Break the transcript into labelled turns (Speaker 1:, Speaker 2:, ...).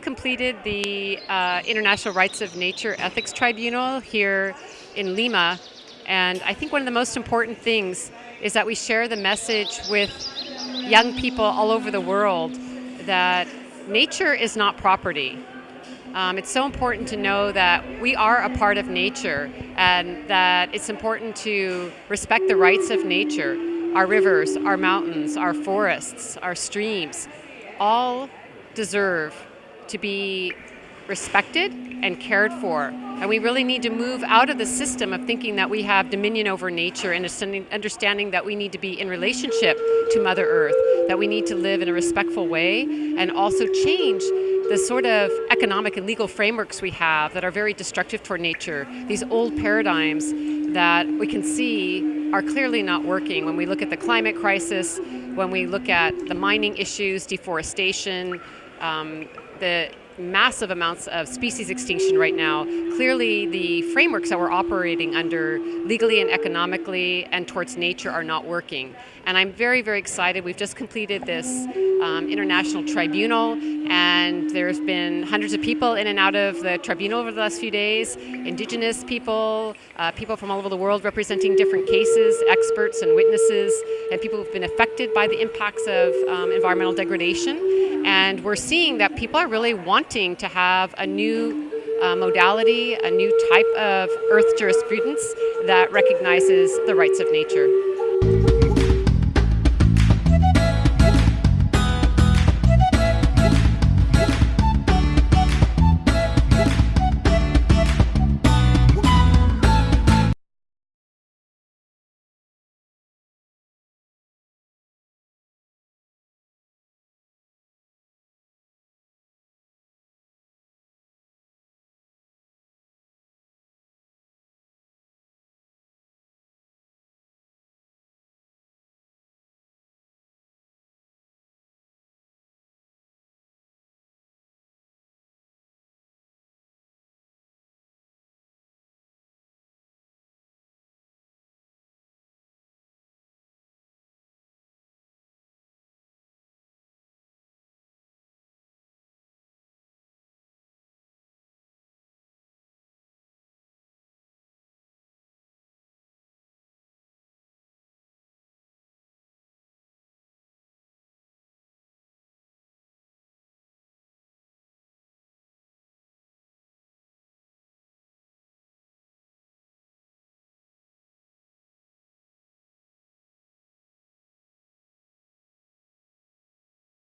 Speaker 1: completed the uh, International Rights of Nature Ethics Tribunal here in Lima, and I think one of the most important things is that we share the message with young people all over the world that nature is not property. Um, it's so important to know that we are a part of nature and that it's important to respect the rights of nature. Our rivers, our mountains, our forests, our streams, all deserve to be respected and cared for. And we really need to move out of the system of thinking that we have dominion over nature and understanding that we need to be in relationship to Mother Earth, that we need to live in a respectful way and also change the sort of economic and legal frameworks we have that are very destructive toward nature, these old paradigms that we can see are clearly not working when we look at the climate crisis, when we look at the mining issues, deforestation, um, the massive amounts of species extinction right now. Clearly the frameworks that we're operating under legally and economically and towards nature are not working. And I'm very, very excited. We've just completed this um, international tribunal and there's been hundreds of people in and out of the tribunal over the last few days, indigenous people, uh, people from all over the world representing different cases, experts and witnesses, and people who've been affected by the impacts of um, environmental degradation. And we're seeing that people are really wanting to have a new uh, modality, a new type of earth jurisprudence that recognizes the rights of nature.